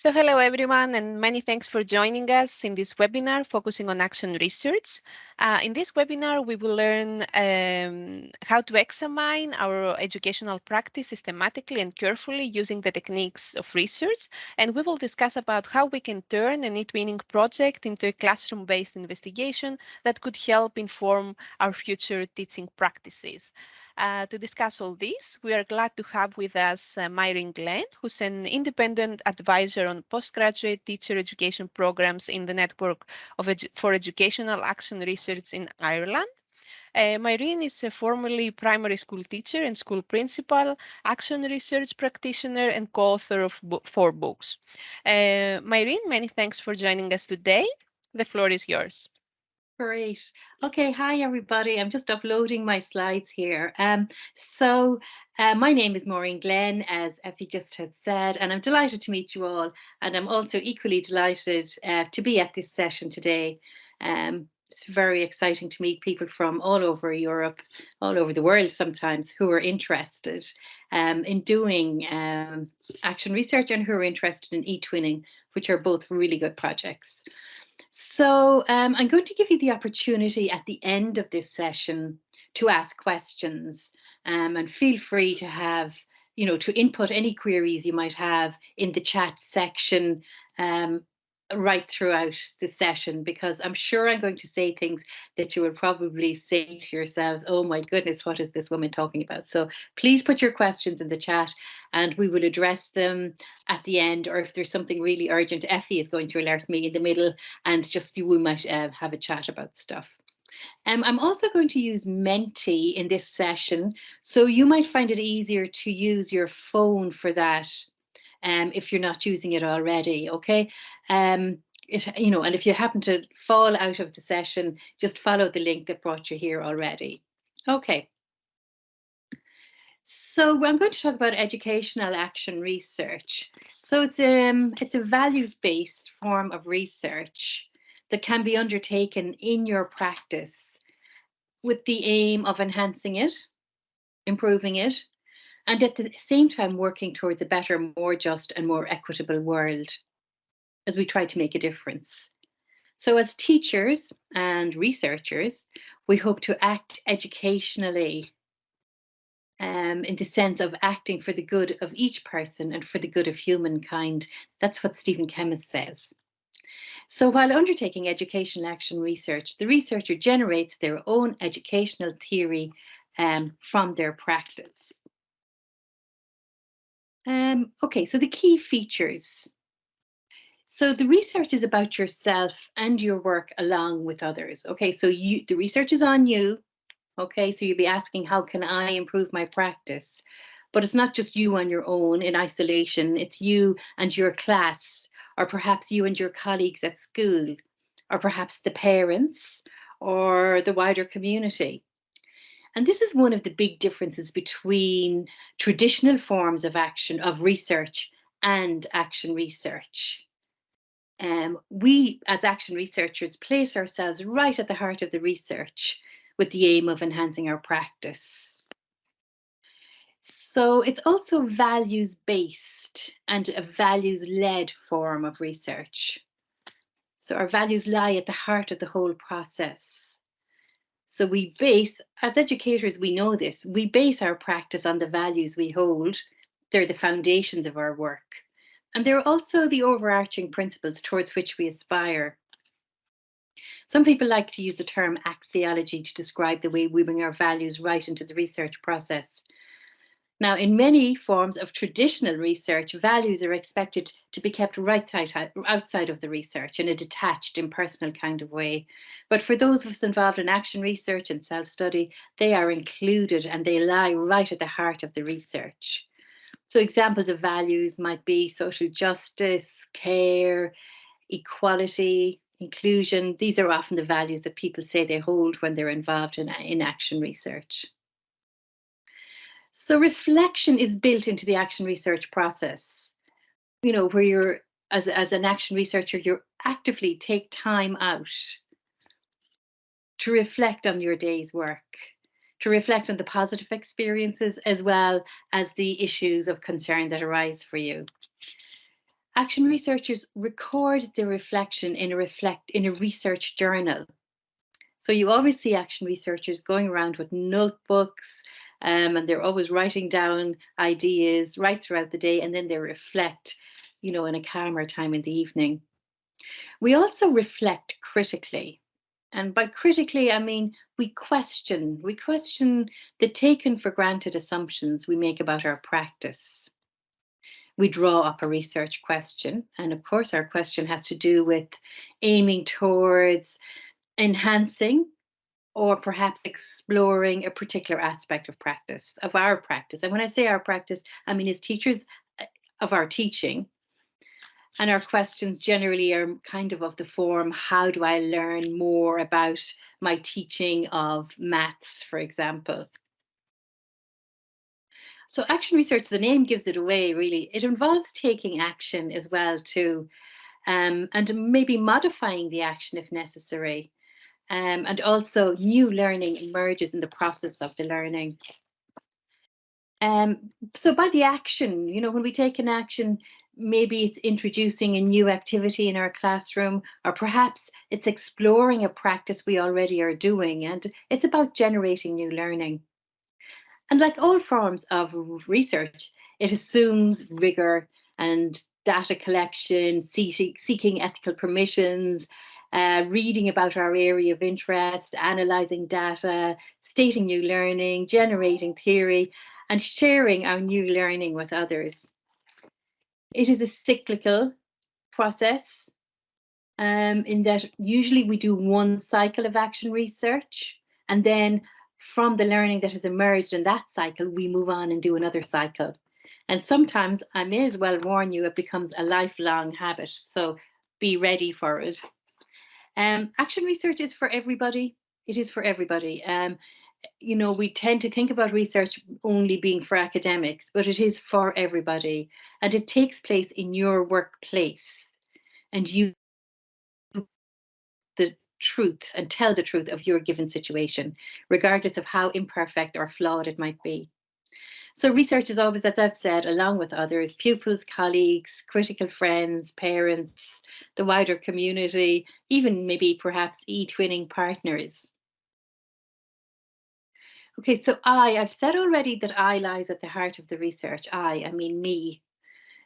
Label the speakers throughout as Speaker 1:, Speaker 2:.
Speaker 1: So hello everyone and many thanks for joining us in this webinar focusing on action research. Uh, in this webinar we will learn um, how to examine our educational practice systematically and carefully using the techniques of research and we will discuss about how we can turn an e-twinning project into a classroom-based investigation that could help inform our future teaching practices. Uh, to discuss all this, we are glad to have with us uh, Máirín Glenn, who's an independent advisor on postgraduate teacher education programs in the Network Edu for Educational Action Research in Ireland. Uh, is a formerly primary school teacher and school principal, action research practitioner, and co-author of bo four books. Uh, many thanks for joining us today. The floor is yours.
Speaker 2: Great. Okay, hi everybody. I'm just uploading my slides here. Um, so uh, my name is Máirín Glenn, as Effie just had said, and I'm delighted to meet you all. And I'm also equally delighted uh, to be at this session today. Um, it's very exciting to meet people from all over Europe, all over the world sometimes, who are interested um, in doing um, action research and who are interested in e-twinning, which are both really good projects. So um, I'm going to give you the opportunity at the end of this session to ask questions um, and feel free to have, you know, to input any queries you might have in the chat section um, right throughout the session because I'm sure I'm going to say things that you will probably say to yourselves, oh my goodness, what is this woman talking about? So please put your questions in the chat and we will address them at the end or if there's something really urgent, Effie is going to alert me in the middle and just you we might uh, have a chat about stuff. Um, I'm also going to use Menti in this session, so you might find it easier to use your phone for that um, if you're not using it already, okay? Um, it, you know, and if you happen to fall out of the session, just follow the link that brought you here already. Okay. So I'm going to talk about educational action research. So it's, um, it's a values-based form of research that can be undertaken in your practice with the aim of enhancing it, improving it, and at the same time working towards a better, more just and more equitable world as we try to make a difference. So as teachers and researchers, we hope to act educationally um, in the sense of acting for the good of each person and for the good of humankind. That's what Stephen Kemmis says. So while undertaking educational action research, the researcher generates their own educational theory um, from their practice. Um, okay, so the key features. So the research is about yourself and your work along with others. Okay, so you the research is on you. Okay, so you'll be asking, how can I improve my practice? But it's not just you on your own in isolation, it's you and your class, or perhaps you and your colleagues at school, or perhaps the parents, or the wider community. And this is one of the big differences between traditional forms of action, of research and action research. Um, we, as action researchers, place ourselves right at the heart of the research with the aim of enhancing our practice. So it's also values-based and a values-led form of research. So our values lie at the heart of the whole process. So we base, as educators, we know this, we base our practice on the values we hold. They're the foundations of our work. And they're also the overarching principles towards which we aspire. Some people like to use the term axiology to describe the way we bring our values right into the research process. Now, in many forms of traditional research, values are expected to be kept right side, outside of the research in a detached, impersonal kind of way. But for those of us involved in action research and self-study, they are included and they lie right at the heart of the research. So examples of values might be social justice, care, equality, inclusion. These are often the values that people say they hold when they're involved in, in action research. So reflection is built into the action research process, you know, where you're, as, as an action researcher, you're actively take time out to reflect on your day's work, to reflect on the positive experiences as well as the issues of concern that arise for you. Action researchers record their reflection in a reflect in a research journal. So you always see action researchers going around with notebooks, um, and they're always writing down ideas right throughout the day, and then they reflect, you know, in a calmer time in the evening. We also reflect critically. And by critically, I mean we question, we question the taken for granted assumptions we make about our practice. We draw up a research question. And of course, our question has to do with aiming towards enhancing or perhaps exploring a particular aspect of practice, of our practice. And when I say our practice, I mean as teachers uh, of our teaching. And our questions generally are kind of of the form, how do I learn more about my teaching of maths, for example? So action research, the name gives it away, really. It involves taking action as well too, um, and maybe modifying the action if necessary. Um, and also new learning emerges in the process of the learning. Um, so by the action, you know, when we take an action, maybe it's introducing a new activity in our classroom, or perhaps it's exploring a practice we already are doing, and it's about generating new learning. And like all forms of research, it assumes rigor and data collection, seeking ethical permissions, uh, reading about our area of interest, analysing data, stating new learning, generating theory, and sharing our new learning with others. It is a cyclical process um, in that usually we do one cycle of action research and then from the learning that has emerged in that cycle, we move on and do another cycle. And sometimes I may as well warn you, it becomes a lifelong habit. So be ready for it. Um, action research is for everybody. It is for everybody. Um, you know, we tend to think about research only being for academics, but it is for everybody. And it takes place in your workplace. And you the truth and tell the truth of your given situation, regardless of how imperfect or flawed it might be. So research is always, as I've said, along with others, pupils, colleagues, critical friends, parents, the wider community, even maybe perhaps e-twinning partners. Okay, so I, I've said already that I lies at the heart of the research. I, I mean me.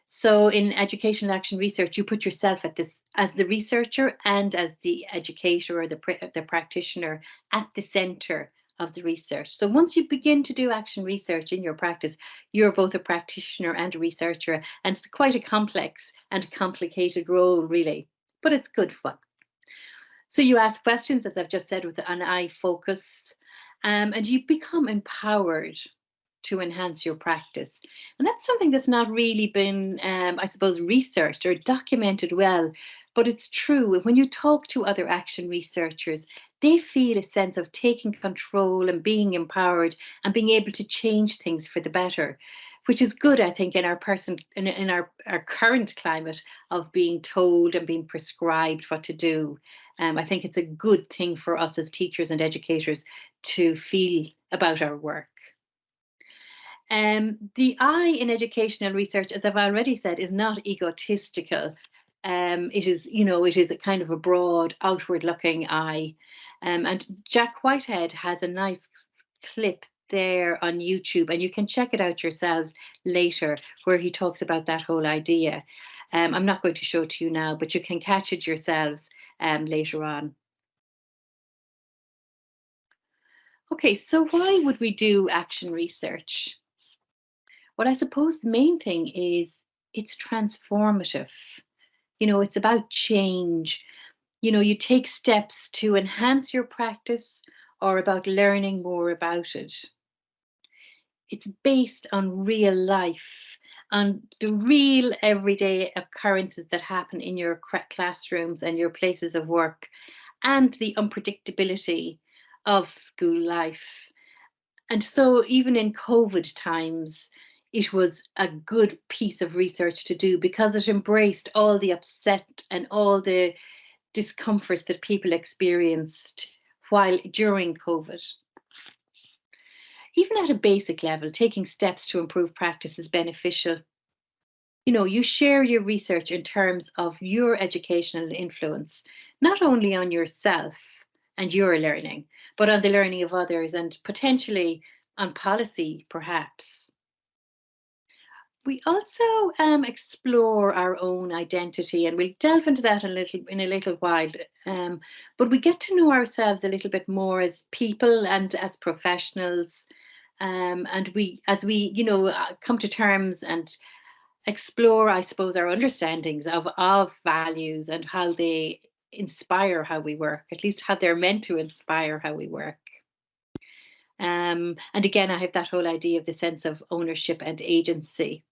Speaker 2: So in educational action research, you put yourself at this as the researcher and as the educator or the, the practitioner at the center of the research. So once you begin to do action research in your practice, you're both a practitioner and a researcher, and it's quite a complex and complicated role, really, but it's good fun. So you ask questions, as I've just said, with an I focus, um, and you become empowered to enhance your practice. And that's something that's not really been, um, I suppose, researched or documented well, but it's true. When you talk to other action researchers, they feel a sense of taking control and being empowered and being able to change things for the better which is good, I think, in our person in, in our, our current climate of being told and being prescribed what to do. Um, I think it's a good thing for us as teachers and educators to feel about our work. Um, the I in educational research, as I've already said, is not egotistical. Um, it is, you know, it is a kind of a broad, outward-looking I. Um, and Jack Whitehead has a nice clip there on YouTube, and you can check it out yourselves later, where he talks about that whole idea. Um, I'm not going to show it to you now, but you can catch it yourselves um, later on. Okay, so why would we do action research? What I suppose the main thing is it's transformative. You know, it's about change. You know, you take steps to enhance your practice or about learning more about it. It's based on real life, on the real everyday occurrences that happen in your classrooms and your places of work, and the unpredictability of school life. And so even in COVID times, it was a good piece of research to do because it embraced all the upset and all the discomfort that people experienced while during COVID. Even at a basic level, taking steps to improve practice is beneficial. you know, you share your research in terms of your educational influence, not only on yourself and your learning, but on the learning of others and potentially on policy, perhaps. We also um, explore our own identity, and we'll delve into that a little in a little while. Um, but we get to know ourselves a little bit more as people and as professionals, um, and we, as we, you know, uh, come to terms and explore, I suppose, our understandings of of values and how they inspire how we work. At least how they're meant to inspire how we work. Um, and again, I have that whole idea of the sense of ownership and agency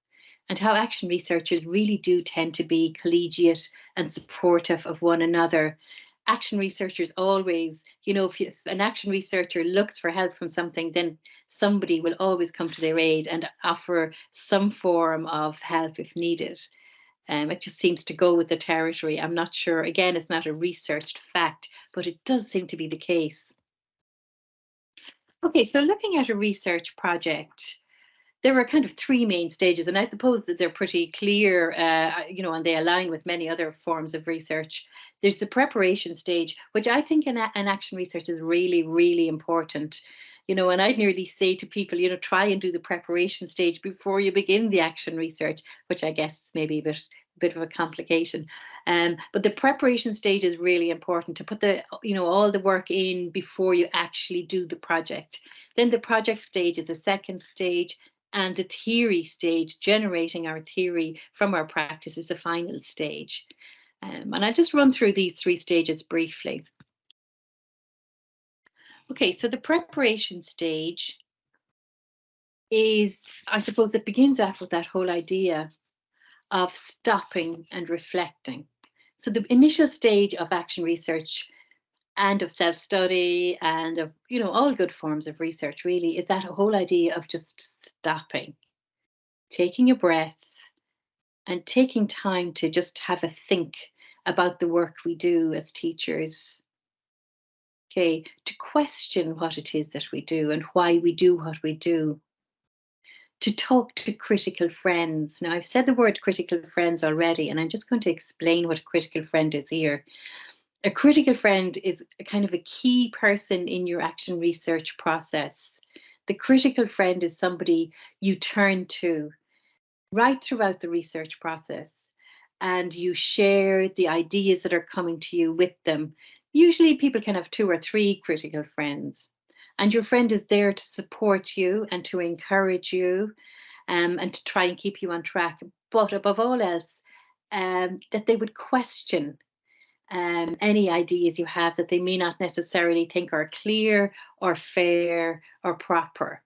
Speaker 2: and how action researchers really do tend to be collegiate and supportive of one another. Action researchers always, you know, if, you, if, an action researcher looks for help from something, then somebody will always come to their aid and offer some form of help if needed. Um, it just seems to go with the territory. I'm not sure. Again, it's not a researched fact, but it does seem to be the case. Okay, so looking at a research project, there are kind of three main stages, and I suppose that they're pretty clear, uh, you know, and they align with many other forms of research. There's the preparation stage, which I think in, in action research is really, really important. You know, and I'd nearly say to people, you know, try and do the preparation stage before you begin the action research, which I guess is maybe a bit bit of a complication. Um, but the preparation stage is really important to put the, you know, all the work in before you actually do the project. Then the project stage is the second stage and the theory stage, generating our theory from our practice is the final stage. Um, and I'll just run through these three stages briefly. Okay, so the preparation stage is, I suppose it begins off with that whole idea of stopping and reflecting. So the initial stage of action research and of self-study and of you know all good forms of research really is that a whole idea of just stopping taking a breath and taking time to just have a think about the work we do as teachers. Okay to question what it is that we do and why we do what we do. To talk to critical friends. Now i've said the word critical friends already and i'm just going to explain what a critical friend is here a critical friend is a kind of a key person in your action research process. The critical friend is somebody you turn to right throughout the research process and you share the ideas that are coming to you with them. Usually people can have two or three critical friends and your friend is there to support you and to encourage you um, and to try and keep you on track. But above all else, um, that they would question um, any ideas you have that they may not necessarily think are clear or fair or proper.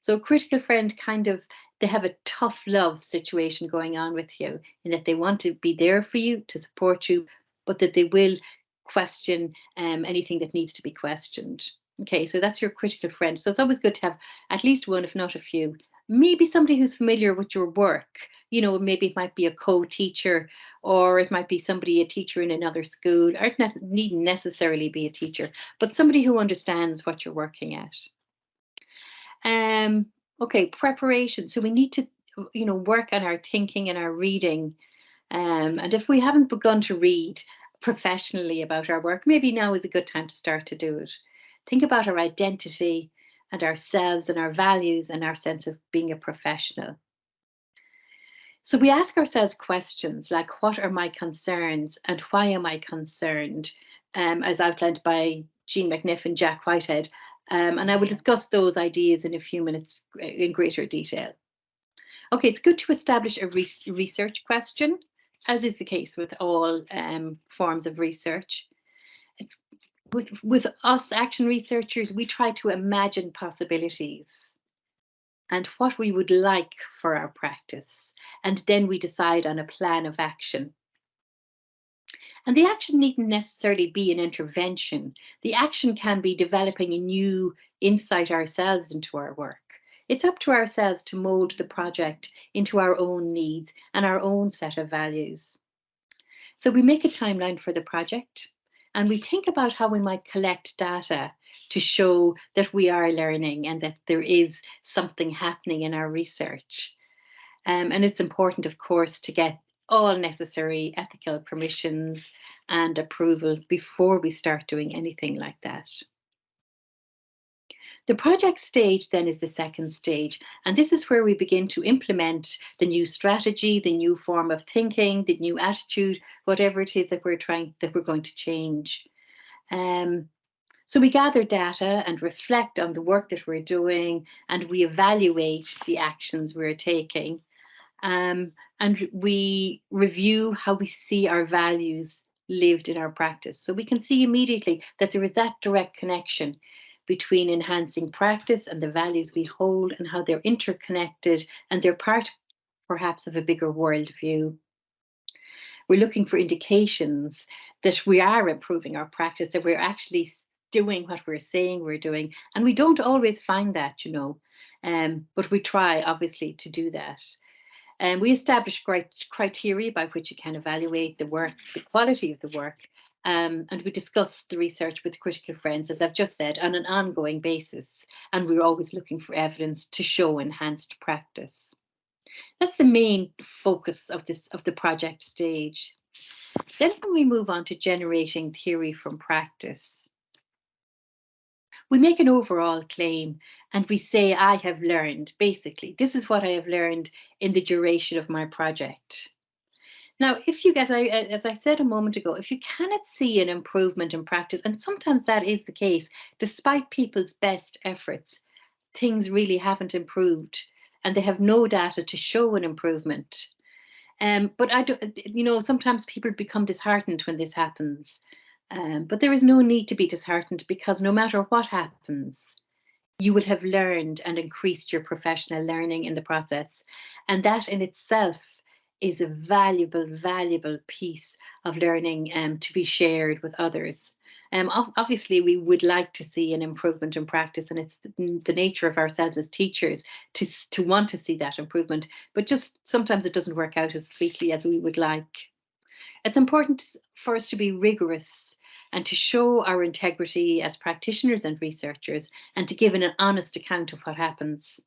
Speaker 2: So critical friend kind of, they have a tough love situation going on with you in that they want to be there for you, to support you, but that they will question um, anything that needs to be questioned. Okay, so that's your critical friend. So it's always good to have at least one, if not a few. Maybe somebody who's familiar with your work you know, maybe it might be a co-teacher or it might be somebody, a teacher in another school, or it ne needn't necessarily be a teacher, but somebody who understands what you're working at. Um, okay, preparation. So we need to, you know, work on our thinking and our reading. Um, and if we haven't begun to read professionally about our work, maybe now is a good time to start to do it. Think about our identity and ourselves and our values and our sense of being a professional. So we ask ourselves questions like, what are my concerns and why am I concerned? Um, as outlined by Jean McNiff and Jack Whitehead. Um, and I will discuss those ideas in a few minutes in greater detail. Okay, it's good to establish a re research question, as is the case with all um, forms of research. It's with, with us action researchers, we try to imagine possibilities and what we would like for our practice. And then we decide on a plan of action. And the action needn't necessarily be an intervention. The action can be developing a new insight ourselves into our work. It's up to ourselves to mold the project into our own needs and our own set of values. So we make a timeline for the project and we think about how we might collect data to show that we are learning and that there is something happening in our research. Um, and it's important, of course, to get all necessary ethical permissions and approval before we start doing anything like that. The project stage then is the second stage, and this is where we begin to implement the new strategy, the new form of thinking, the new attitude, whatever it is that we're trying that we're going to change. Um, so we gather data and reflect on the work that we're doing, and we evaluate the actions we're taking. Um, and we review how we see our values lived in our practice. So we can see immediately that there is that direct connection between enhancing practice and the values we hold and how they're interconnected and they're part perhaps of a bigger worldview. We're looking for indications that we are improving our practice, that we're actually doing what we're saying we're doing. And we don't always find that, you know, um, but we try obviously to do that. And we establish criteria by which you can evaluate the work, the quality of the work, um, and we discuss the research with critical friends, as I've just said, on an ongoing basis. And we're always looking for evidence to show enhanced practice. That's the main focus of this of the project stage. Then when we move on to generating theory from practice, we make an overall claim and we say, I have learned, basically, this is what I have learned in the duration of my project. Now, if you, I, as I said a moment ago, if you cannot see an improvement in practice, and sometimes that is the case, despite people's best efforts, things really haven't improved and they have no data to show an improvement. Um, but I don't, you know, sometimes people become disheartened when this happens. Um, but there is no need to be disheartened because no matter what happens, you will have learned and increased your professional learning in the process. And that in itself is a valuable, valuable piece of learning um, to be shared with others. Um, obviously, we would like to see an improvement in practice, and it's the, nature of ourselves as teachers to, to want to see that improvement, but just sometimes it doesn't work out as sweetly as we would like. It's important for us to be rigorous and to show our integrity as practitioners and researchers and to give an honest account of what happens.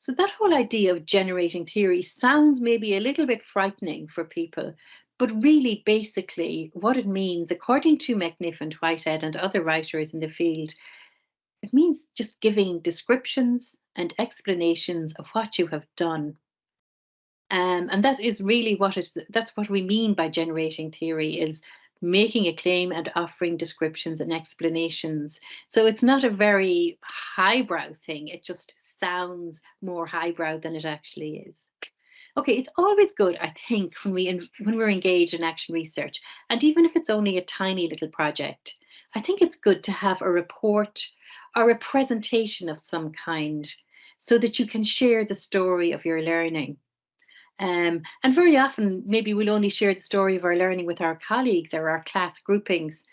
Speaker 2: So that whole idea of generating theory sounds maybe a little bit frightening for people, but really basically what it means, according to McNiff and Whitehead and other writers in the field, it means just giving descriptions and explanations of what you have done. Um, and that is really what is that's what we mean by generating theory is making a claim and offering descriptions and explanations. So it's not a very highbrow thing. It just sounds more highbrow than it actually is. Okay, it's always good, I think, when we when we're engaged in action research, and even if it's only a tiny little project, I think it's good to have a report or a presentation of some kind so that you can share the story of your learning. Um, and very often, maybe we'll only share the story of our learning with our colleagues or our class groupings,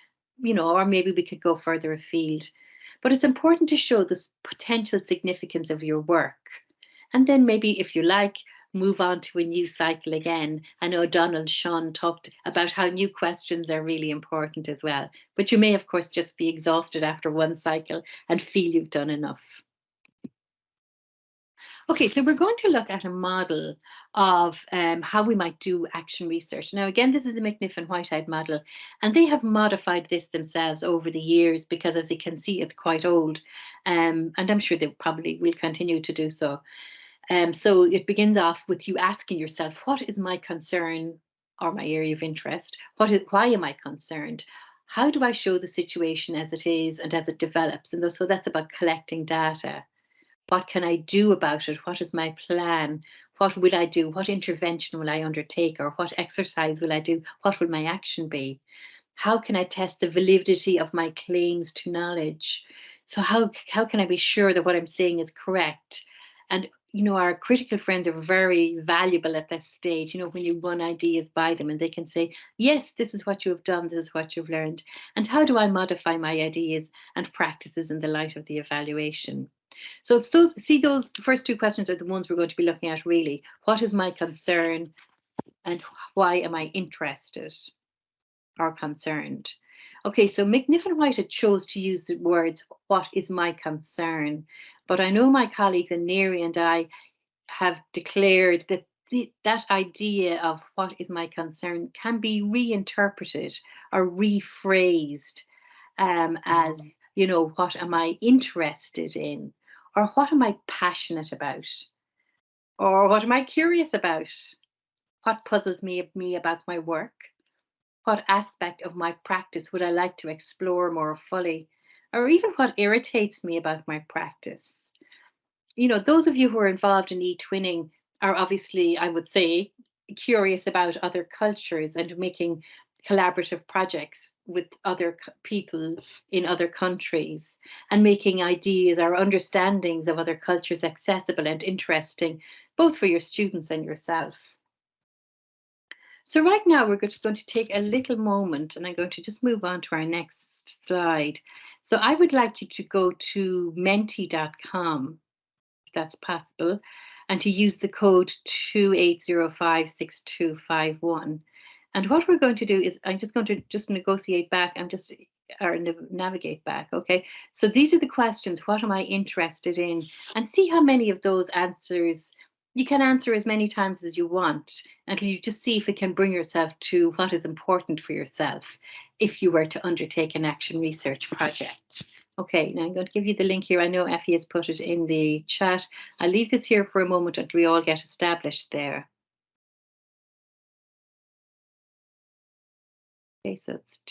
Speaker 2: you know, or maybe we could go further afield. But it's important to show the potential significance of your work. And then maybe, if you like, move on to a new cycle again. I know Donald Schön talked about how new questions are really important as well. But you may, of course, just be exhausted after one cycle and feel you've done enough. Okay, so we're going to look at a model of um, how we might do action research. Now, again, this is the McNiff and Whitehead model, and they have modified this themselves over the years because as you can see, it's quite old. Um, and I'm sure they probably will continue to do so. Um, so it begins off with you asking yourself, what is my concern or my area of interest? What is, why am I concerned? How do I show the situation as it is and as it develops? And so that's about collecting data. What can I do about it? What is my plan? What will I do? What intervention will I undertake? Or what exercise will I do? What will my action be? How can I test the validity of my claims to knowledge? So how, how can I be sure that what I'm saying is correct? And you know, our critical friends are very valuable at this stage, you know, when you run ideas by them and they can say, yes, this is what you have done, this is what you've learned. And how do I modify my ideas and practices in the light of the evaluation? So it's those, see those first two questions are the ones we're going to be looking at really. What is my concern and why am I interested or concerned? Okay, so McNiff and Whitehead chose to use the words, what is my concern? But I know my colleagues and NEARI and I have declared that the, that idea of what is my concern can be reinterpreted or rephrased um, as, mm-hmm. you know, what am I interested in? Or what am I passionate about? Or what am I curious about? What puzzles me, me about my work? What aspect of my practice would I like to explore more fully? Or even what irritates me about my practice? You know, those of you who are involved in e-twinning are obviously, I would say, curious about other cultures and making collaborative projects with other people in other countries and making ideas or understandings of other cultures accessible and interesting, both for your students and yourself. So right now we're just going to take a little moment and I'm going to just move on to our next slide. So I would like you to go to menti.com, if that's possible, and to use the code 28056251. And what we're going to do is I'm just going to just negotiate back. I'm just or navigate back. Okay. So these are the questions. What am I interested in? And see how many of those answers you can answer as many times as you want. And you just see if it can bring yourself to what is important for yourself if you were to undertake an action research project. Okay, now I'm going to give you the link here. I know Effie has put it in the chat. I'll leave this here for a moment until we all get established there. Okay, so it's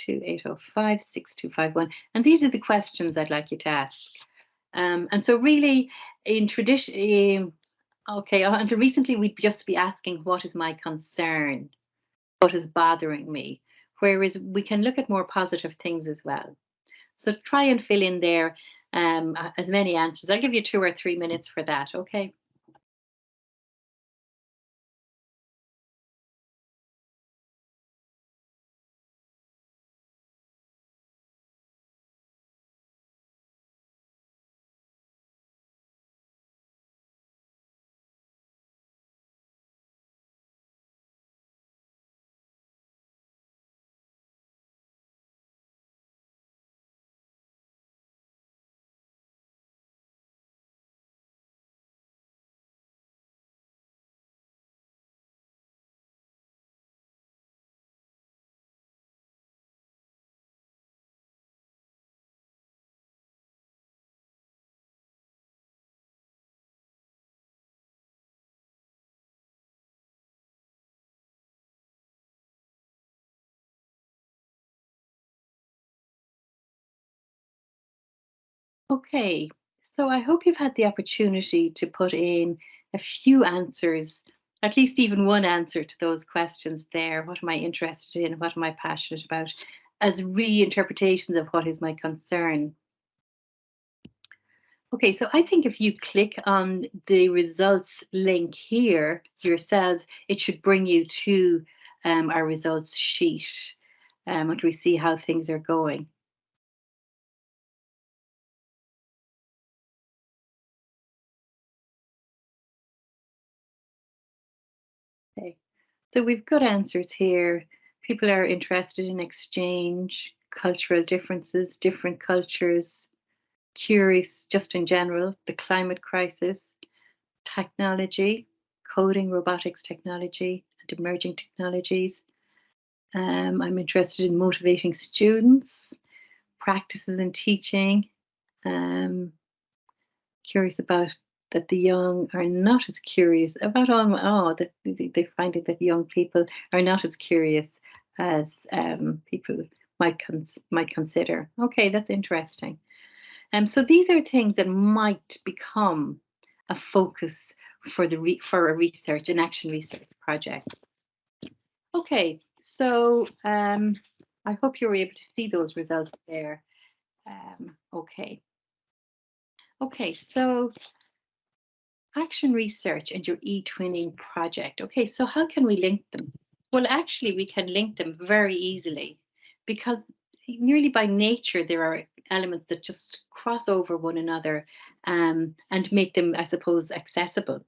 Speaker 2: 2805-6251. And these are the questions I'd like you to ask. Um, and so really in tradition, okay, uh, until recently we'd just be asking what is my concern? What is bothering me? Whereas we can look at more positive things as well. So try and fill in there um, as many answers. I'll give you two or three minutes for that, okay? Okay, so I hope you've had the opportunity to put in a few answers, at least even one answer to those questions there. What am I interested in? What am I passionate about? As reinterpretations of what is my concern. Okay, so I think if you click on the results link here yourselves, it should bring you to um, our results sheet um, and we see how things are going. So we've got answers here. People are interested in exchange, cultural differences, different cultures, curious just in general, the climate crisis, technology, coding, robotics technology, and emerging technologies. Um, I'm interested in motivating students, practices in teaching, um, curious about that the young are not as curious about all, oh, that they're finding that young people are not as curious as um, people might cons might consider. Okay, that's interesting. Um, so these are things that might become a focus for the for a research and action research project. Okay, so um, I hope you were able to see those results there. Um, okay. Okay, so action research and your e-twinning project. Okay, so how can we link them? Well, actually, we can link them very easily because nearly by nature, there are elements that just cross over one another um, and make them, I suppose, accessible.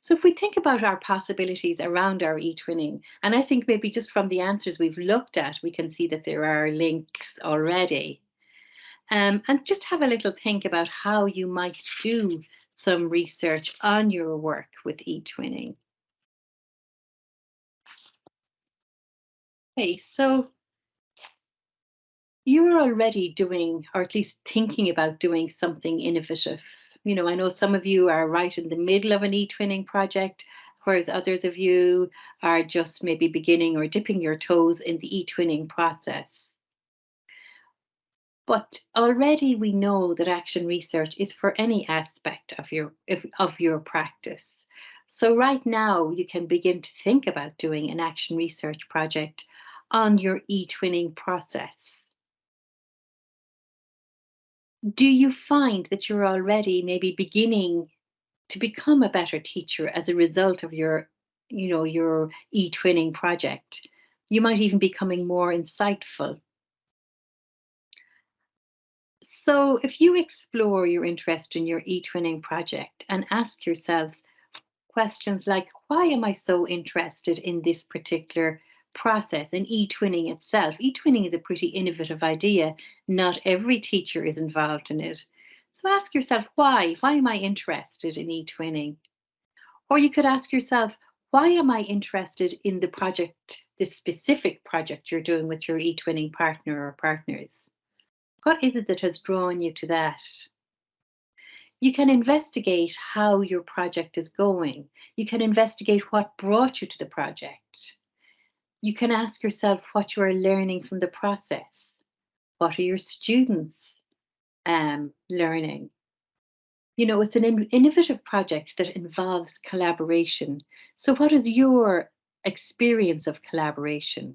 Speaker 2: So if we think about our possibilities around our e-twinning, and I think maybe just from the answers we've looked at, we can see that there are links already. Um, and just have a little think about how you might do some research on your work with e-twinning. Okay, so you're already doing, or at least thinking about doing something innovative. You know, I know some of you are right in the middle of an e-twinning project, whereas others of you are just maybe beginning or dipping your toes in the e-twinning process. But already we know that action research is for any aspect of your of your practice. So right now you can begin to think about doing an action research project on your e-twinning process. Do you find that you're already maybe beginning to become a better teacher as a result of your, you know, your e-twinning project? You might even be becoming more insightful so if you explore your interest in your eTwinning project and ask yourselves questions like, why am I so interested in this particular process and e-twinning itself? E-twinning is a pretty innovative idea. Not every teacher is involved in it. So ask yourself, why? Why am I interested in e-twinning? Or you could ask yourself, why am I interested in the project, this specific project you're doing with your e-twinning partner or partners? What is it that has drawn you to that? You can investigate how your project is going. You can investigate what brought you to the project. You can ask yourself what you are learning from the process. What are your students um, learning? You know, it's an in innovative project that involves collaboration. So what is your experience of collaboration?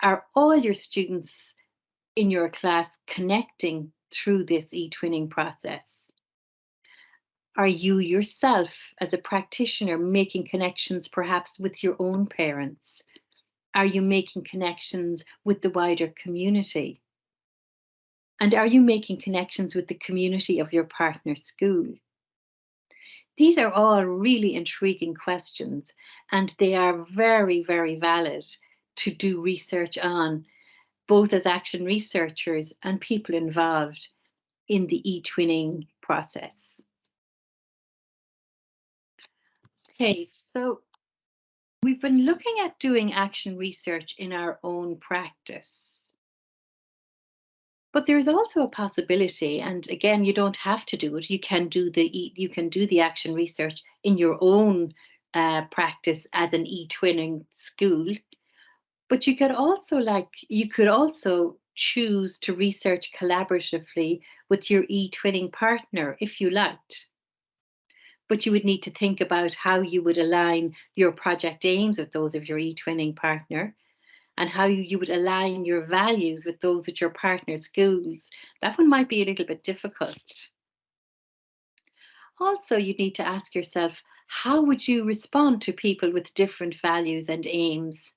Speaker 2: Are all your students in your class connecting through this e-twinning process? Are you yourself as a practitioner making connections perhaps with your own parents? Are you making connections with the wider community? And are you making connections with the community of your partner school? These are all really intriguing questions and they are very, very valid to do research on both as action researchers and people involved in the e-twinning process. Okay, so we've been looking at doing action research in our own practice. But there's also a possibility, and again, you don't have to do it. You can do the you can do the action research in your own uh, practice as an e-twinning school but you could also like, you could also choose to research collaboratively with your e-twinning partner if you liked. But you would need to think about how you would align your project aims with those of your e-twinning partner and how you, would align your values with those at your partner schools. That one might be a little bit difficult. Also, you need to ask yourself, how would you respond to people with different values and aims?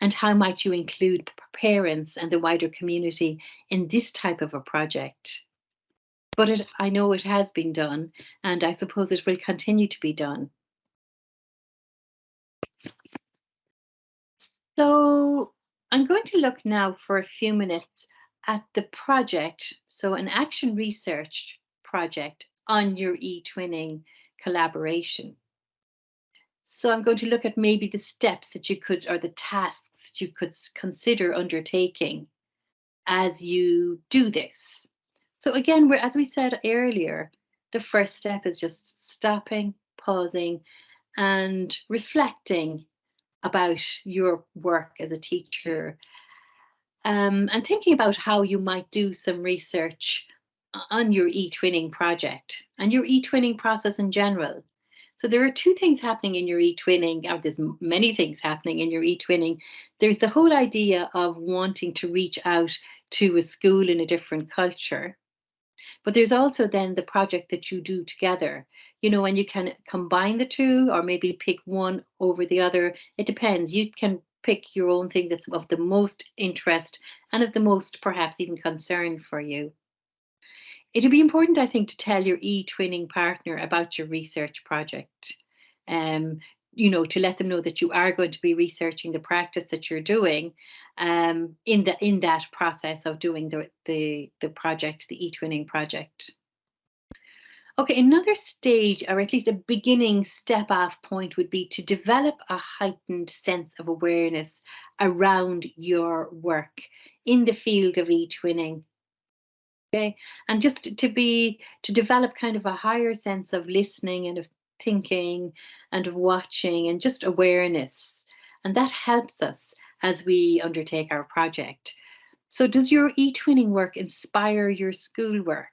Speaker 2: And how might you include parents and the wider community in this type of a project? But it, I know it has been done, and I suppose it will continue to be done. So I'm going to look now for a few minutes at the project, so an action research project on your e-twinning collaboration. So I'm going to look at maybe the steps that you could, or the tasks you could consider undertaking as you do this. So again, we're, as we said earlier, the first step is just stopping, pausing, and reflecting about your work as a teacher um, and thinking about how you might do some research on your e-twinning project and your e-twinning process in general. So there are two things happening in your e-twinning, or there's many things happening in your e-twinning. There's the whole idea of wanting to reach out to a school in a different culture. But there's also then the project that you do together, you know, and you can combine the two or maybe pick one over the other. It depends. You can pick your own thing that's of the most interest and of the most perhaps even concern for you. It'll be important, I think, to tell your e-twinning partner about your research project. Um, you know, to let them know that you are going to be researching the practice that you're doing um, in the in that process of doing the the the project, the e-twinning project. Okay, another stage, or at least a beginning step off point, would be to develop a heightened sense of awareness around your work in the field of e-twinning. Okay, and just to be to develop kind of a higher sense of listening and of thinking and of watching and just awareness, and that helps us as we undertake our project. So, does your e-twinning work inspire your schoolwork?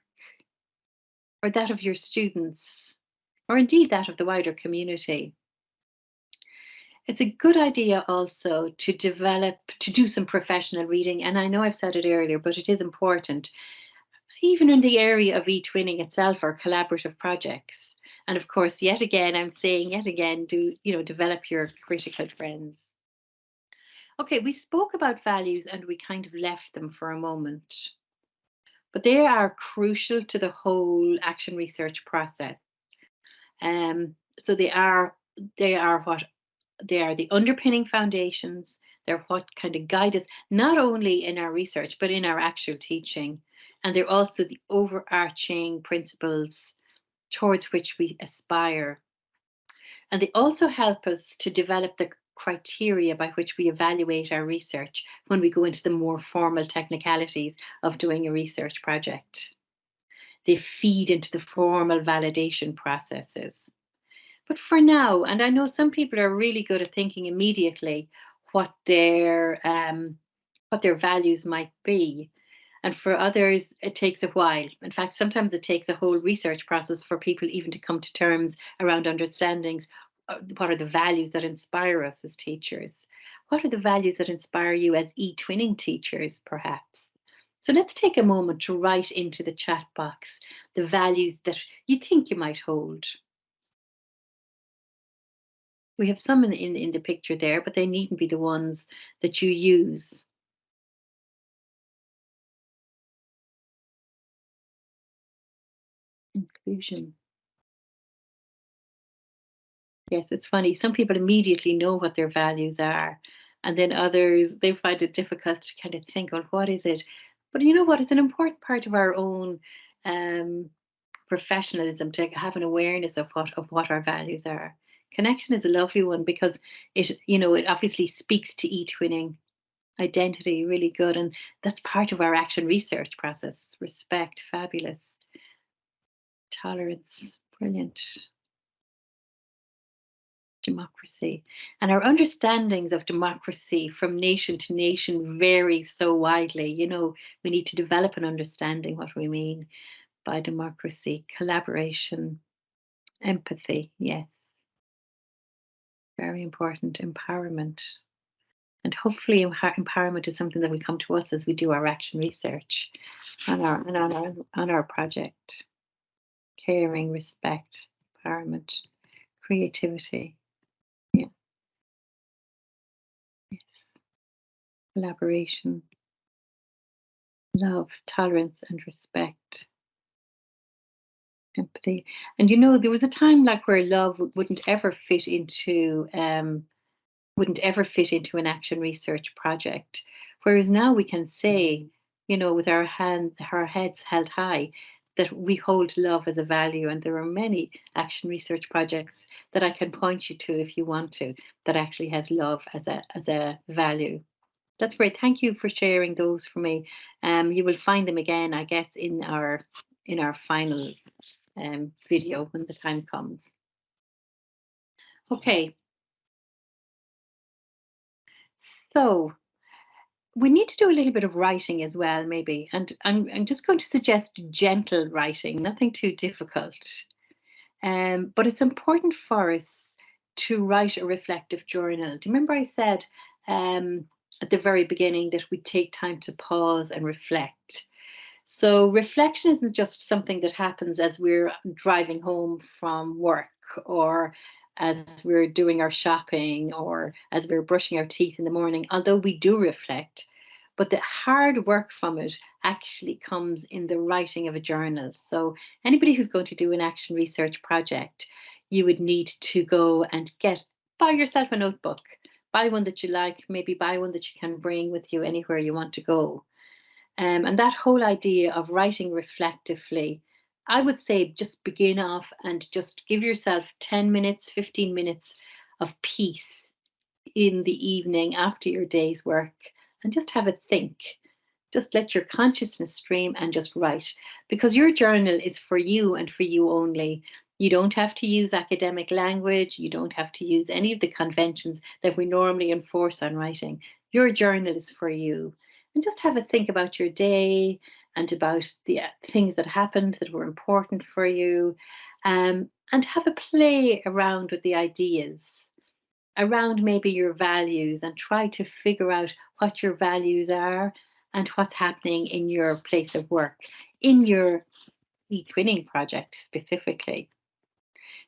Speaker 2: or that of your students, or indeed that of the wider community. It's a good idea also to develop, to do some professional reading. And I know I've said it earlier, but it is important, even in the area of e-twinning itself or collaborative projects. And of course, yet again, I'm saying yet again, do, you know, develop your critical friends. Okay, we spoke about values and we kind of left them for a moment but they are crucial to the whole action research process. Um, so they are they are what they are the underpinning foundations. They're what kind of guide us not only in our research but in our actual teaching, and they're also the overarching principles towards which we aspire. And they also help us to develop the criteria by which we evaluate our research when we go into the more formal technicalities of doing a research project. They feed into the formal validation processes. But for now, and I know some people are really good at thinking immediately what their um, what their values might be. And for others, it takes a while. In fact, sometimes it takes a whole research process for people even to come to terms around understandings uh, what are the values that inspire us as teachers? What are the values that inspire you as e-twinning teachers, perhaps? So let's take a moment to write into the chat box the values that you think you might hold. We have some in, in, in the picture there, but they needn't be the ones that you use. Yes, it's funny. Some people immediately know what their values are, and then others they find it difficult to kind of think, well, what is it? But you know what? It's an important part of our own um, professionalism to have an awareness of what of what our values are. Connection is a lovely one because it, you know, it obviously speaks to e-twinning identity really good, and that's part of our action research process. Respect, fabulous. Tolerance, brilliant democracy. And our understandings of democracy from nation to nation vary so widely. You know, we need to develop an understanding what we mean by democracy, collaboration, empathy, yes. Very important, empowerment. And hopefully empowerment is something that will come to us as we do our action research on our, on our, on our project. Caring, respect, empowerment, creativity, Yeah. Yes. collaboration, love, tolerance, and respect. Empathy. And you know, there was a time like where love wouldn't ever fit into um, wouldn't ever fit into an action research project. Whereas now we can say, you know, with our hand our heads held high, that we hold love as a value. And there are many action research projects that I can point you to if you want to, that actually has love as a as a value. That's great. Thank you for sharing those for me. Um, you will find them again, I guess, in our in our final um, video when the time comes. Okay. So we need to do a little bit of writing as well, maybe. And I'm, I'm just going to suggest gentle writing, nothing too difficult. Um, but it's important for us to write a reflective journal. Do you remember I said um, at the very beginning that we take time to pause and reflect. So reflection isn't just something that happens as we're driving home from work or as we're doing our shopping or as we're brushing our teeth in the morning, although we do reflect. But the hard work from it actually comes in the writing of a journal. So anybody who's going to do an action research project, you would need to go and get buy yourself a notebook buy one that you like, maybe buy one that you can bring with you anywhere you want to go. Um, and that whole idea of writing reflectively I would say just begin off and just give yourself 10 minutes, 15 minutes of peace in the evening after your day's work and just have a think. Just let your consciousness stream and just write because your journal is for you and for you only. You don't have to use academic language. You don't have to use any of the conventions that we normally enforce on writing. Your journal is for you. And just have a think about your day and about the uh, things that happened that were important for you. Um, and have a play around with the ideas around maybe your values and try to figure out what your values are and what's happening in your place of work, in your e-twinning project specifically.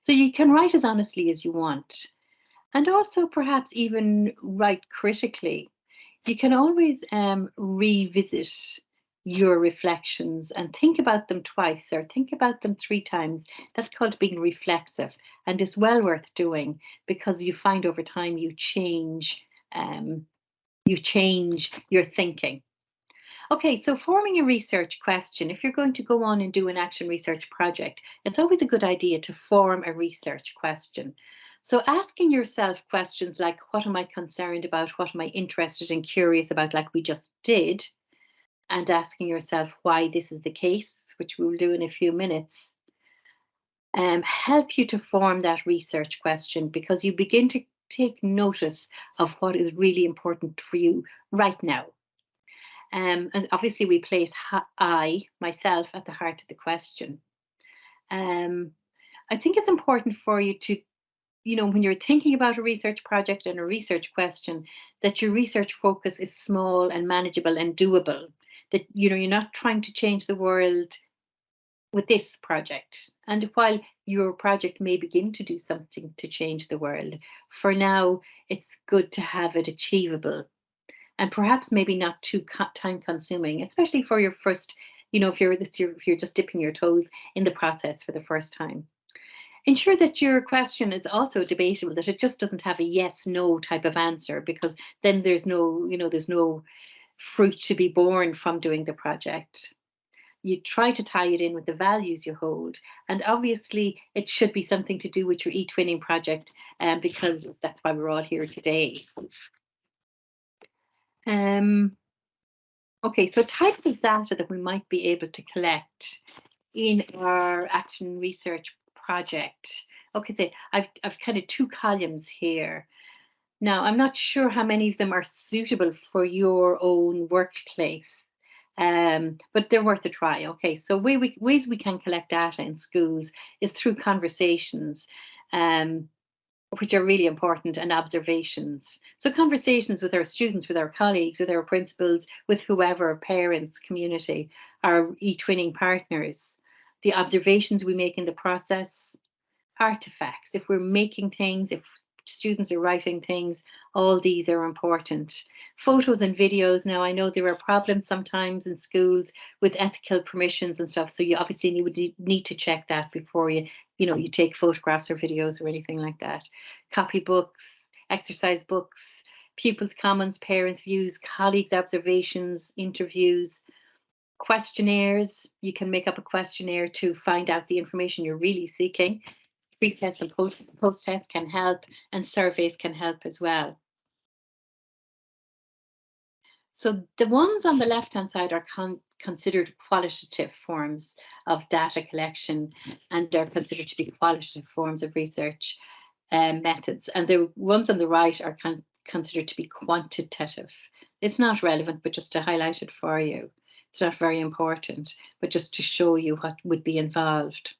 Speaker 2: So you can write as honestly as you want. And also perhaps even write critically. You can always um, revisit your reflections and think about them twice or think about them three times. That's called being reflexive and it's well worth doing because you find over time you change um, you change your thinking. Okay, so forming a research question, if you're going to go on and do an action research project, it's always a good idea to form a research question. So asking yourself questions like, what am I concerned about? What am I interested and curious about, like we just did? And asking yourself why this is the case, which we will do in a few minutes, um, help you to form that research question because you begin to take notice of what is really important for you right now. Um, and obviously we place I, myself, at the heart of the question. Um, I think it's important for you to, you know, when you're thinking about a research project and a research question, that your research focus is small and manageable and doable. That, you know, you're not trying to change the world with this project. And while your project may begin to do something to change the world, for now, it's good to have it achievable and perhaps maybe not too time consuming, especially for your first, you know, if you're, if you're just dipping your toes in the process for the first time. Ensure that your question is also debatable, that it just doesn't have a yes, no type of answer, because then there's no, you know, there's no fruit to be born from doing the project. You try to tie it in with the values you hold. And obviously it should be something to do with your e-twinning project um, because that's why we're all here today. Um, okay, so types of data that we might be able to collect in our action research project. Okay, so I've, I've kind of two columns here. Now, I'm not sure how many of them are suitable for your own workplace, um, but they're worth a try. Okay, so way we, ways we can collect data in schools is through conversations. Um, which are really important and observations. So conversations with our students, with our colleagues, with our principals, with whoever, parents, community, our e-twinning partners, the observations we make in the process, artifacts, if we're making things, if students are writing things, all these are important. Photos and videos, now I know there are problems sometimes in schools with ethical permissions and stuff, so you obviously need, need to check that before you, you know, you take photographs or videos or anything like that. Copy books, exercise books, pupils' comments, parents' views, colleagues' observations, interviews, questionnaires. You can make up a questionnaire to find out the information you're really seeking pre-test and post, post-test can help and surveys can help as well. So the ones on the left-hand side are con considered qualitative forms of data collection and are considered to be qualitative forms of research um, methods. And the ones on the right are con considered to be quantitative. It's not relevant, but just to highlight it for you. It's not very important, but just to show you what would be involved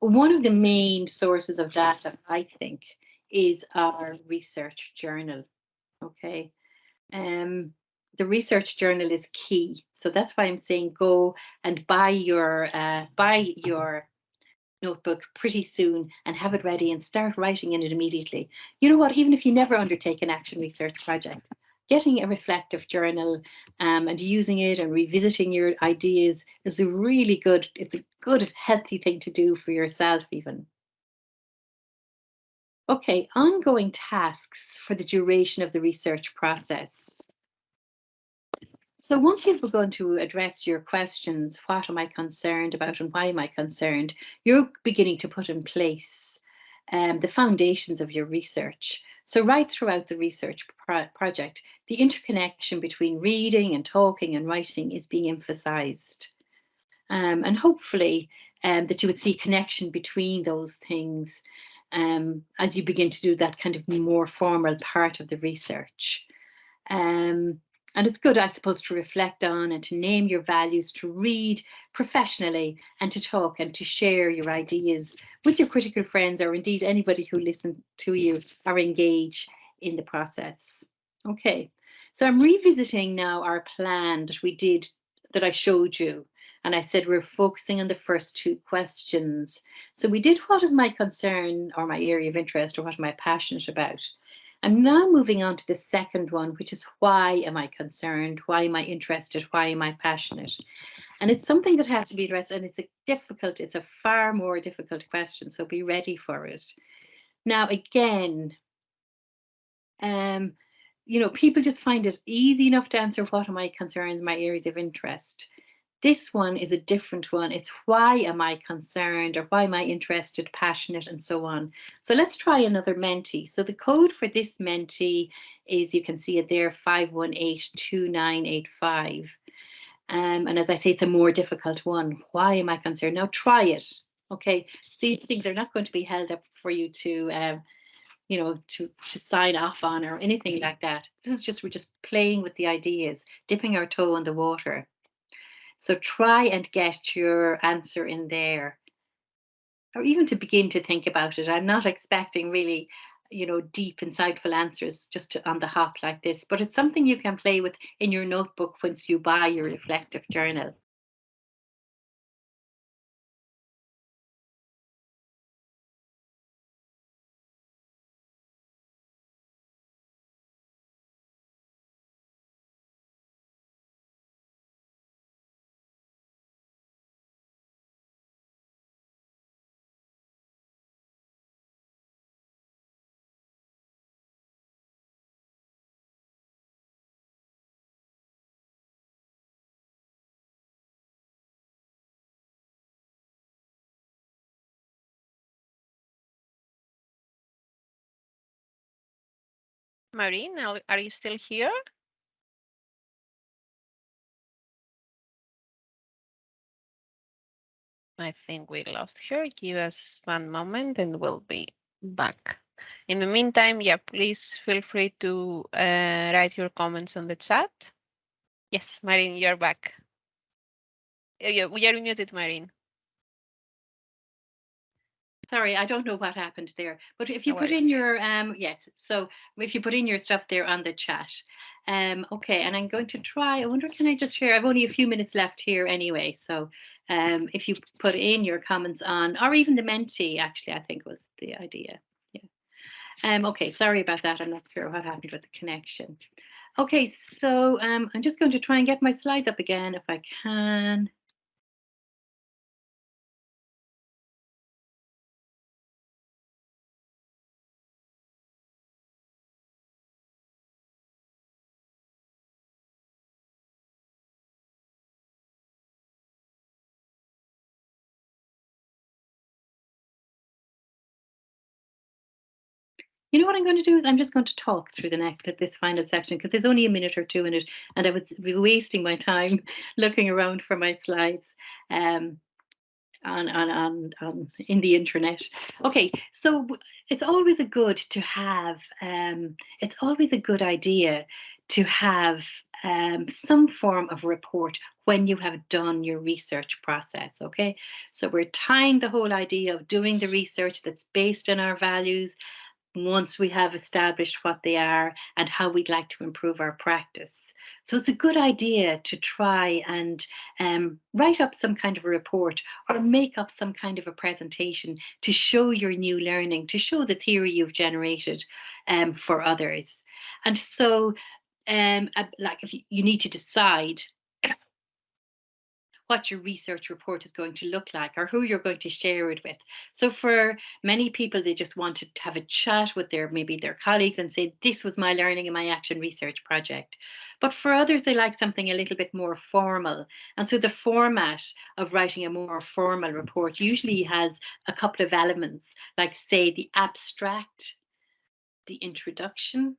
Speaker 2: one of the main sources of data, I think, is our research journal. Okay. Um, the research journal is key. So that's why I'm saying go and buy your uh, buy your notebook pretty soon and have it ready and start writing in it immediately. You know what, even if you never undertake an action research project, getting a reflective journal um, and using it and revisiting your ideas is a really good, it's a good, healthy thing to do for yourself even. Okay, ongoing tasks for the duration of the research process. So once you've begun to address your questions, what am I concerned about and why am I concerned, you're beginning to put in place um, the foundations of your research. So right throughout the research pro project, the interconnection between reading and talking and writing is being emphasized. Um, and hopefully um, that you would see connection between those things um, as you begin to do that kind of more formal part of the research. Um, and it's good, I suppose, to reflect on and to name your values, to read professionally and to talk and to share your ideas with your critical friends or indeed anybody who listen to you or engage in the process. Okay, so I'm revisiting now our plan that we did, that I showed you. And I said we're focusing on the first two questions. So we did what is my concern or my area of interest or what am I passionate about? I'm now moving on to the second one, which is why am I concerned? Why am I interested? Why am I passionate? And it's something that has to be addressed and it's a difficult, it's a far more difficult question. So be ready for it. Now, again, um, you know, people just find it easy enough to answer what are my concerns, my areas of interest. This one is a different one. It's why am I concerned or why am I interested, passionate, and so on. So let's try another Menti. So the code for this Menti is, you can see it there, 5182985. Um, and as I say, it's a more difficult one. Why am I concerned? Now try it. Okay, these things are not going to be held up for you to, um, you know, to, to sign off on or anything like that. This is just, we're just playing with the ideas, dipping our toe in the water. So try and get your answer in there. Or even to begin to think about it. I'm not expecting really, you know, deep, insightful answers just to, on the hop like this, but it's something you can play with in your notebook once you buy your reflective journal.
Speaker 1: Máirín, are you still here? I think we lost her. Give us one moment and we'll be back. In the meantime, yeah, please feel free to uh, write your comments on the chat. Yes, Máirín, you're back. Oh, yeah, we are muted, Máirín.
Speaker 2: Sorry, I don't know what happened there, but if you no put in your, um, yes, so if you put in your stuff there on the chat, um, okay, and I'm going to try, I wonder, can I just share, I've only a few minutes left here anyway, so um, if you put in your comments on, or even the Menti actually, I think was the idea, yeah. Um, okay, sorry about that, I'm not sure what happened with the connection. Okay, so um, I'm just going to try and get my slides up again if I can. You know what I'm going to do is I'm just going to talk through the next this final section because there's only a minute or two in it, and I would be wasting my time looking around for my slides um, on, on on on in the internet. Okay, so it's always a good to have. Um, it's always a good idea to have um, some form of report when you have done your research process. Okay, so we're tying the whole idea of doing the research that's based on our values once we have established what they are and how we'd like to improve our practice. So it's a good idea to try and um, write up some kind of a report or make up some kind of a presentation to show your new learning, to show the theory you've generated um, for others. And so, um, like if you, you need to decide what your research report is going to look like or who you're going to share it with. So for many people, they just wanted to have a chat with their maybe their colleagues and say, this was my learning in my action research project. But for others, they like something a little bit more formal. And so the format of writing a more formal report usually has a couple of elements, like say the abstract, the introduction,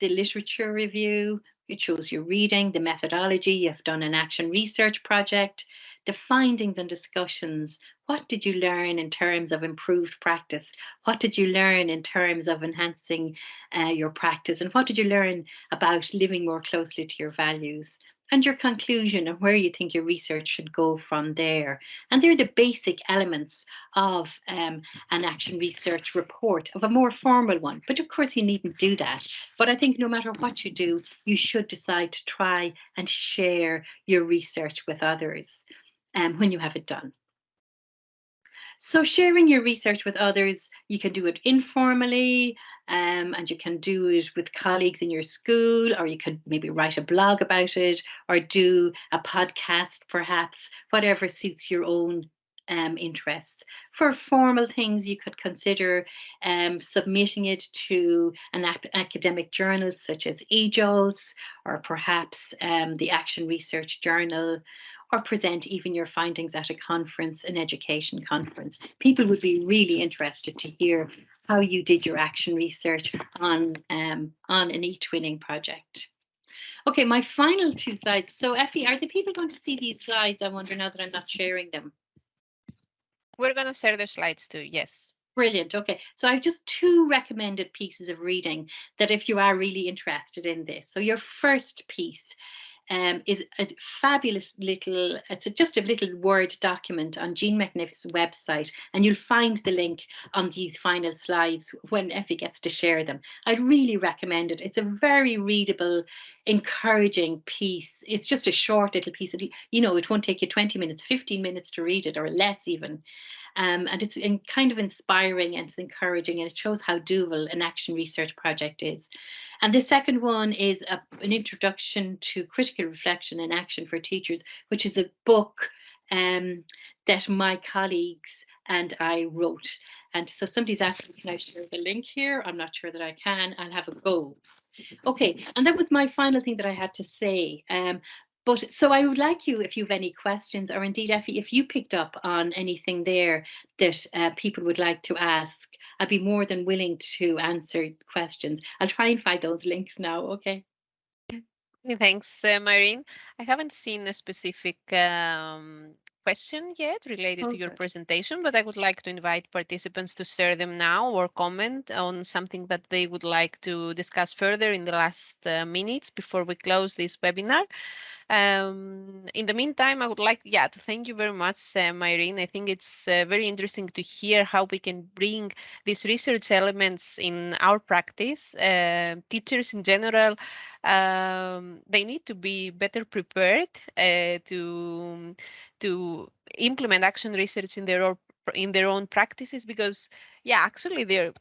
Speaker 2: the literature review, it chose your reading, the methodology, you've done an action research project, the findings and discussions. What did you learn in terms of improved practice? What did you learn in terms of enhancing uh, your practice? And what did you learn about living more closely to your values? And your conclusion and where you think your research should go from there. And they're the basic elements of um, an action research report, of a more formal one. But of course, you needn't do that. But I think no matter what you do, you should decide to try and share your research with others um, when you have it done. So sharing your research with others, you can do it informally um, and you can do it with colleagues in your school, or you could maybe write a blog about it or do a podcast, perhaps, whatever suits your own um, interests. For formal things, you could consider um, submitting it to an academic journal such as EJOLTS or perhaps um, the Action Research Journal or present even your findings at a conference, an education conference. People would be really interested to hear how you did your action research on, um, on an eTwinning project. Okay, my final two slides. So Effie, are the people going to see these slides? I wonder now that I'm not sharing them.
Speaker 1: We're going to share the slides too, yes.
Speaker 2: Brilliant. Okay, so I've just two recommended pieces of reading that if you are really interested in this. So your first piece um, is a fabulous little, it's a, just a little Word document on Jean McNiff's website, and you'll find the link on these final slides when Effie gets to share them. I'd really recommend it. It's a very readable, encouraging piece. It's just a short little piece. Of, you know, it won't take you 20 minutes, 15 minutes to read it, or less even. Um, and it's in, kind of inspiring and it's encouraging, and it shows how doable an action research project is. And the second one is a, an introduction to critical reflection and action for teachers, which is a book um, that my colleagues and I wrote. And so somebody's asking, can I share the link here? I'm not sure that I can. I'll have a go. Okay, and that was my final thing that I had to say. Um, but so I would like you, if you have any questions, or indeed, Effie, if you picked up on anything there that uh, people would like to ask, I'd be more than willing to answer questions. I'll try and find those links now. Okay.
Speaker 1: Thanks, uh, Máirín. I haven't seen a specific um, question yet related okay. to your presentation, but I would like to invite participants to share them now or comment on something that they would like to discuss further in the last uh, minutes before we close this webinar. Um, in the meantime, I would like, yeah, to thank you very much, uh, Máirín. I think it's uh, very interesting to hear how we can bring these research elements in our practice. Uh, teachers in general, um, they need to be better prepared uh, to to implement action research in their own in their own practices because, yeah, actually they're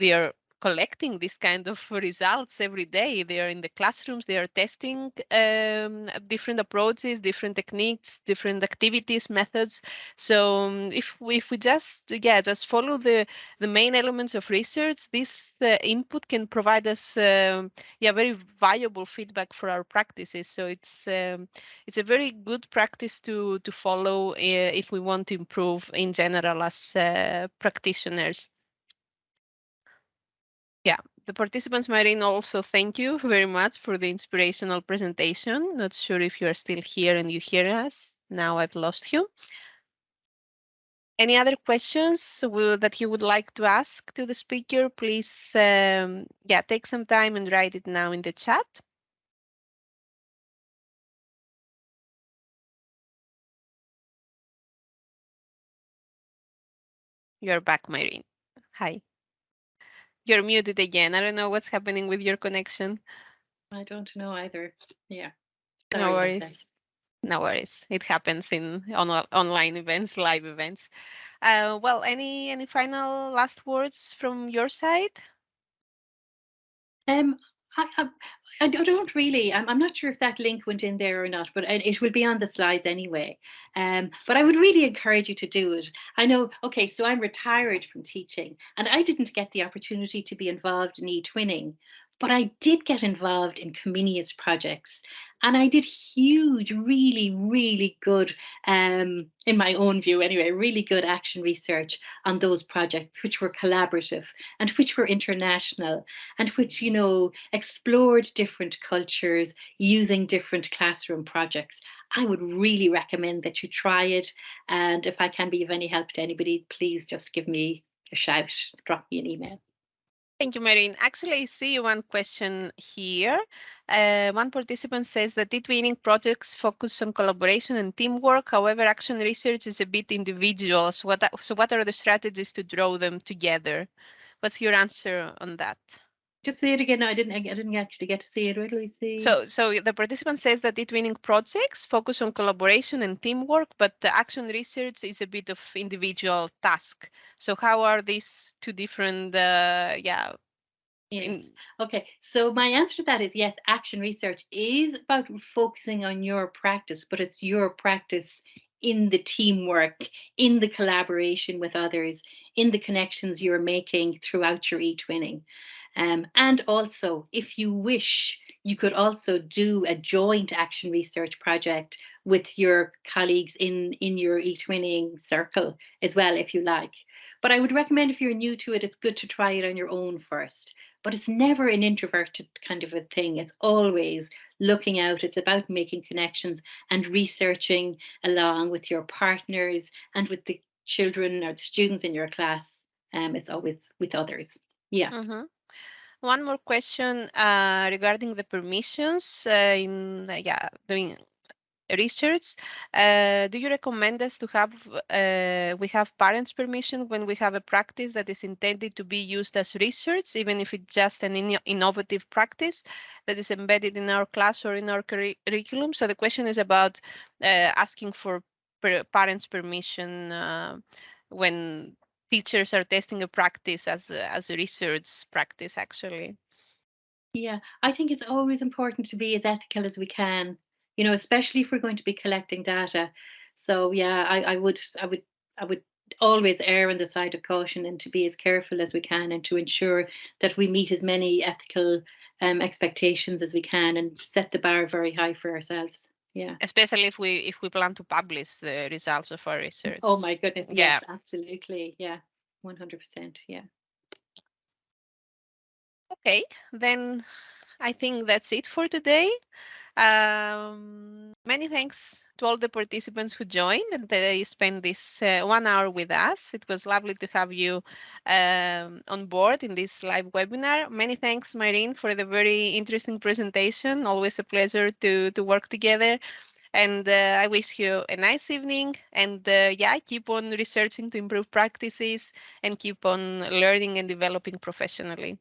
Speaker 1: they're collecting this kind of results every day. They are in the classrooms, they are testing um, different approaches, different techniques, different activities, methods. So um, if, we, if we just, yeah, just follow the, the main elements of research, this uh, input can provide us, um, yeah, very valuable feedback for our practices. So it's, um, it's a very good practice to, to follow uh, if we want to improve in general as uh, practitioners. Yeah, the participants, Máirín, also thank you very much for the inspirational presentation. Not sure if you are still here and you hear us. Now I've lost you. Any other questions that you would like to ask to the speaker, please, um, yeah, take some time and write it now in the chat. You're back, Máirín. Hi. You're muted again. I don't know what's happening with your connection.
Speaker 2: I don't know either. Yeah.
Speaker 1: Sorry no worries. No worries. It happens in on, online events, live events. Uh, well, any any final last words from your side?
Speaker 2: Um, I, I, I don't really. I'm, I'm not sure if that link went in there or not, but it it will be on the slides anyway. Um, but I would really encourage you to do it. I know, okay, so I'm retired from teaching and I didn't get the opportunity to be involved in e-twinning, but I did get involved in Comenius projects and I did huge, really, really good, um, in my own view anyway, really good action research on those projects, which were collaborative and which were international and which, you know, explored different cultures using different classroom projects. I would really recommend that you try it. And if I can be of any help to anybody, please just give me a shout, drop me an email.
Speaker 1: Thank you, Máirín. Actually, I see one question here. Uh, one participant says that e-twinning projects focus on collaboration and teamwork. However, action research is a bit individual. So what, so what are the strategies to draw them together? What's your answer on that?
Speaker 2: Just say it again. No, I didn't. I didn't actually get to see it. Where do we see?
Speaker 1: So, so the participant says that e-twinning projects focus on collaboration and teamwork, but the action research is a bit of individual task. So, how are these two different? Uh, yeah.
Speaker 2: Yes.
Speaker 1: in-
Speaker 2: Okay. So my answer to that is yes. Action research is about focusing on your practice, but it's your practice in the teamwork, in the collaboration with others, in the connections you're making throughout your e-twinning. Um, and also, if you wish, you could also do a joint action research project with your colleagues in, in your e-twinning circle as well, if you like. But I would recommend if you're new to it, it's good to try it on your own first. But it's never an introverted kind of a thing. It's always looking out. It's about making connections and researching along with your partners and with the children or the students in your class. Um, it's always with others. Yeah.
Speaker 1: Mhm. One more question uh, regarding the permissions uh, in uh, yeah doing research. Uh, do you recommend us to have we have parents' permission when we have a practice that is intended to be used as research, even if it's just an inno- innovative practice that is embedded in our class or in our curri- curriculum? So the question is about asking for per- parents' permission when teachers are testing a practice as a, as a research practice actually
Speaker 2: Yeah, I think it's always important to be as ethical as we can, you know, especially if we're going to be collecting data. So yeah, I, I would I would I would always err on the side of caution and to be as careful as we can and to ensure that we meet as many ethical um, expectations as we can and set the bar very high for ourselves. Yeah.
Speaker 1: especially if we if we plan to publish the results of our research
Speaker 2: Oh my goodness.
Speaker 1: Yeah.
Speaker 2: Yes, absolutely. Yeah. 100%. Yeah.
Speaker 1: okay then i think that's it for today um, many thanks to all the participants who joined and they spent this uh, one hour with us. It was lovely to have you um, on board in this live webinar. Many thanks, Máirín, for the very interesting presentation. Always a pleasure to, to work together. And uh, I wish you a nice evening. And uh, yeah, keep on researching to improve practices and keep on learning and developing professionally.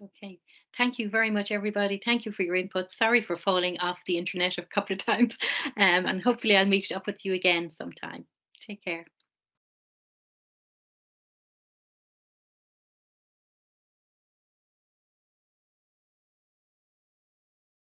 Speaker 2: Okay. Thank you very much, everybody. Thank you for your input. Sorry for falling off the internet a couple of times. Um, and hopefully I'll meet up with you again sometime. Take care.